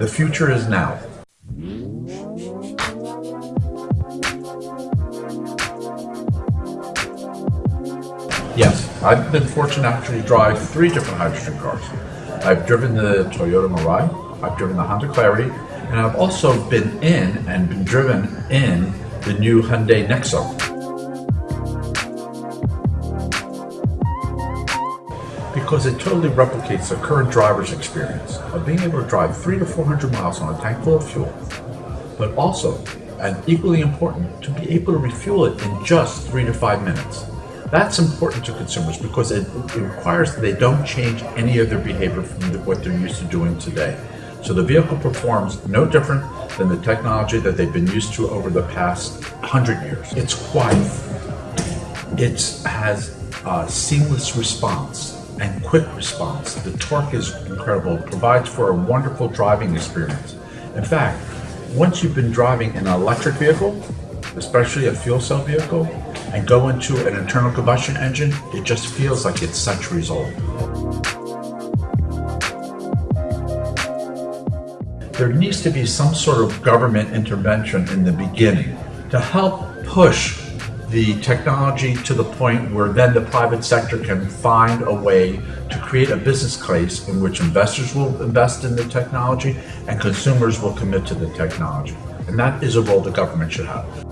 The future is now. Yes, I've been fortunate to drive three different hydrogen cars. I've driven the Toyota Mirai, I've driven the Honda Clarity, and I've also been in and been driven in the new Hyundai Nexo. Because it totally replicates the current driver's experience of being able to drive three to 400 miles on a tank full of fuel, but also, and equally important, to be able to refuel it in just three to five minutes. That's important to consumers because it, it requires that they don't change any of their behavior from the, what they're used to doing today. So the vehicle performs no different than the technology that they've been used to over the past 100 years. It's quiet. It has a seamless response and quick response. The torque is incredible. It provides for a wonderful driving experience. In fact, once you've been driving an electric vehicle, especially a fuel cell vehicle, and go into an internal combustion engine, it just feels like it's centuries old. There needs to be some sort of government intervention in the beginning to help push the technology to the point where then the private sector can find a way to create a business case in which investors will invest in the technology and consumers will commit to the technology. And that is a role the government should have.